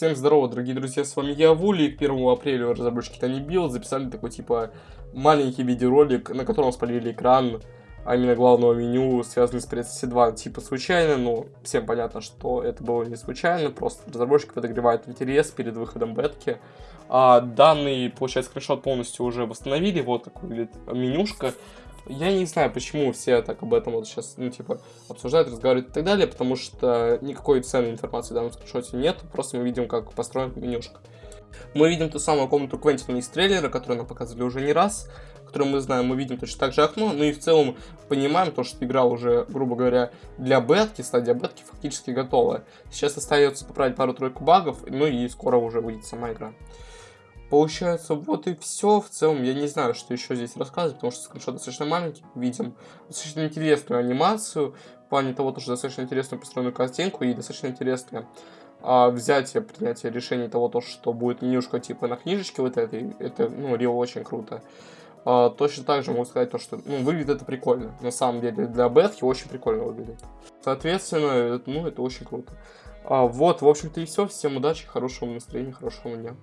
Всем здорово, дорогие друзья, с вами я, Вули, и к 1 апреля разработчики Tiny Build записали такой, типа, маленький видеоролик, на котором спалили экран, а именно главного меню, связанный с PlayStation 2, типа, случайно, но всем понятно, что это было не случайно, просто разработчик подогревает интерес перед выходом бетки. А данный, получается, скриншот полностью уже восстановили, вот так выглядит менюшка, я не знаю, почему все так об этом вот сейчас, ну, типа, обсуждают, разговаривают и так далее, потому что никакой ценной информации в данном скриншоте нет, просто мы видим, как построена менюшка. Мы видим ту самую комнату Квентина из трейлера, которую нам показывали уже не раз, которую мы знаем, мы видим точно так же окно, ну и в целом понимаем то, что игра уже, грубо говоря, для бетки, стадия бетки фактически готова. Сейчас остается поправить пару-тройку багов, ну и скоро уже выйдет сама игра. Получается, вот и все. В целом, я не знаю, что еще здесь рассказывать, потому что скриншот достаточно маленький. Видим достаточно интересную анимацию, в плане того, что достаточно интересную построенную картинку и достаточно интересное а, взятие, принятие решений того, то, что будет менюшка типа на книжечке вот этой. Это, ну, реально очень круто. А, точно так же могу сказать то, что ну, выглядит это прикольно. На самом деле, для бетки очень прикольно выглядит. Соответственно, ну, это очень круто. А, вот, в общем-то и все. Всем удачи, хорошего настроения, хорошего дня.